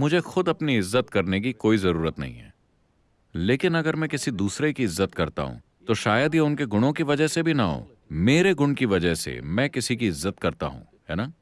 मुझे खुद अपनी इज़्ज़त करने की कोई ज़रूरत नहीं है। लेकिन अगर मैं किसी दूसरे की इज़्ज़त करता हूँ तो शायद ये उनके गुणों की वजह से भी ना हो। मेरे गुण की वजह से मैं किसी की इज़्ज़त करता हूँ, है ना?